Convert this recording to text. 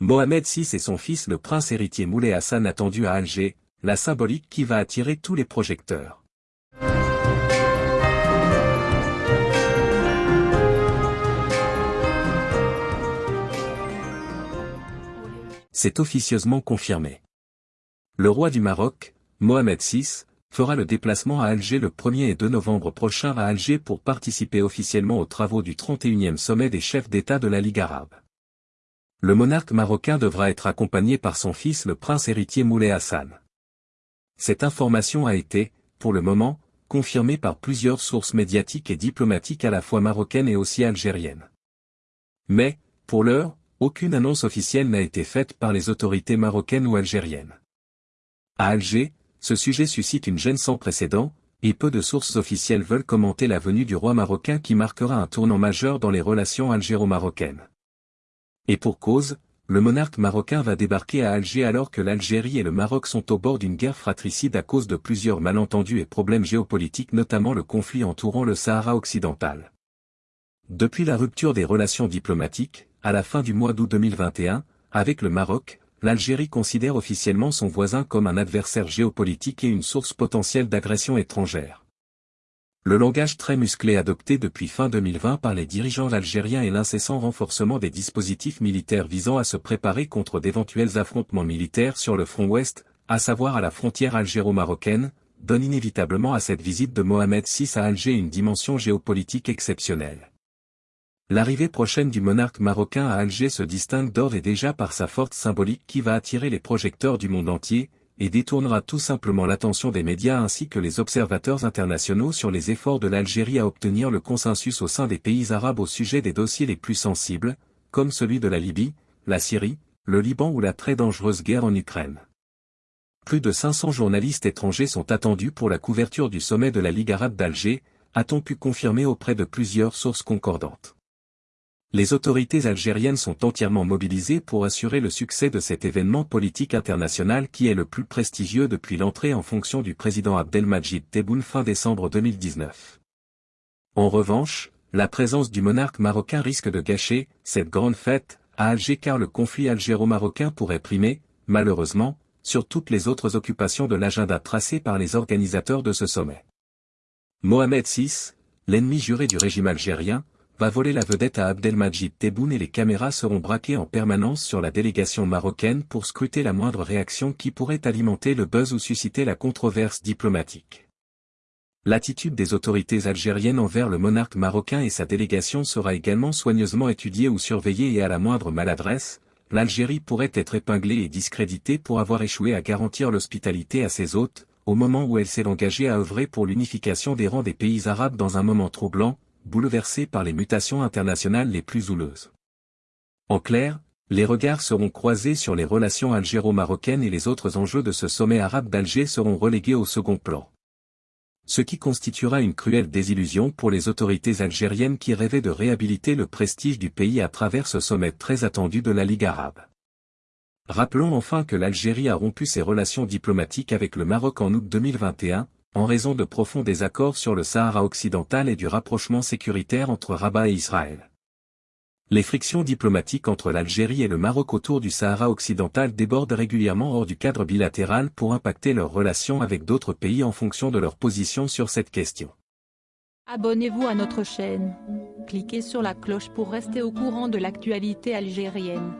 Mohamed VI et son fils le prince héritier Moulay Hassan attendu à Alger, la symbolique qui va attirer tous les projecteurs. C'est officieusement confirmé. Le roi du Maroc, Mohamed VI, fera le déplacement à Alger le 1er et 2 novembre prochain à Alger pour participer officiellement aux travaux du 31e sommet des chefs d'État de la Ligue arabe. Le monarque marocain devra être accompagné par son fils le prince héritier Moulay Hassan. Cette information a été, pour le moment, confirmée par plusieurs sources médiatiques et diplomatiques à la fois marocaines et aussi algériennes. Mais, pour l'heure, aucune annonce officielle n'a été faite par les autorités marocaines ou algériennes. À Alger, ce sujet suscite une gêne sans précédent, et peu de sources officielles veulent commenter la venue du roi marocain qui marquera un tournant majeur dans les relations algéro-marocaines. Et pour cause, le monarque marocain va débarquer à Alger alors que l'Algérie et le Maroc sont au bord d'une guerre fratricide à cause de plusieurs malentendus et problèmes géopolitiques notamment le conflit entourant le Sahara occidental. Depuis la rupture des relations diplomatiques, à la fin du mois d'août 2021, avec le Maroc, l'Algérie considère officiellement son voisin comme un adversaire géopolitique et une source potentielle d'agression étrangère. Le langage très musclé adopté depuis fin 2020 par les dirigeants algériens et l'incessant renforcement des dispositifs militaires visant à se préparer contre d'éventuels affrontements militaires sur le front ouest, à savoir à la frontière algéro-marocaine, donne inévitablement à cette visite de Mohamed VI à Alger une dimension géopolitique exceptionnelle. L'arrivée prochaine du monarque marocain à Alger se distingue d'ores et déjà par sa forte symbolique qui va attirer les projecteurs du monde entier, et détournera tout simplement l'attention des médias ainsi que les observateurs internationaux sur les efforts de l'Algérie à obtenir le consensus au sein des pays arabes au sujet des dossiers les plus sensibles, comme celui de la Libye, la Syrie, le Liban ou la très dangereuse guerre en Ukraine. Plus de 500 journalistes étrangers sont attendus pour la couverture du sommet de la Ligue arabe d'Alger, a-t-on pu confirmer auprès de plusieurs sources concordantes. Les autorités algériennes sont entièrement mobilisées pour assurer le succès de cet événement politique international qui est le plus prestigieux depuis l'entrée en fonction du président Abdelmajid Tebboune fin décembre 2019. En revanche, la présence du monarque marocain risque de gâcher cette grande fête à Alger car le conflit algéro-marocain pourrait primer, malheureusement, sur toutes les autres occupations de l'agenda tracé par les organisateurs de ce sommet. Mohamed VI, l'ennemi juré du régime algérien, va voler la vedette à Abdelmajid Tebboune et les caméras seront braquées en permanence sur la délégation marocaine pour scruter la moindre réaction qui pourrait alimenter le buzz ou susciter la controverse diplomatique. L'attitude des autorités algériennes envers le monarque marocain et sa délégation sera également soigneusement étudiée ou surveillée et à la moindre maladresse, l'Algérie pourrait être épinglée et discréditée pour avoir échoué à garantir l'hospitalité à ses hôtes, au moment où elle s'est engagée à œuvrer pour l'unification des rangs des pays arabes dans un moment troublant, bouleversé par les mutations internationales les plus houleuses. En clair, les regards seront croisés sur les relations algéro-marocaines et les autres enjeux de ce sommet arabe d'Alger seront relégués au second plan. Ce qui constituera une cruelle désillusion pour les autorités algériennes qui rêvaient de réhabiliter le prestige du pays à travers ce sommet très attendu de la Ligue arabe. Rappelons enfin que l'Algérie a rompu ses relations diplomatiques avec le Maroc en août 2021, en raison de profonds désaccords sur le Sahara occidental et du rapprochement sécuritaire entre Rabat et Israël. Les frictions diplomatiques entre l'Algérie et le Maroc autour du Sahara occidental débordent régulièrement hors du cadre bilatéral pour impacter leurs relations avec d'autres pays en fonction de leur position sur cette question. Abonnez-vous à notre chaîne. Cliquez sur la cloche pour rester au courant de l'actualité algérienne.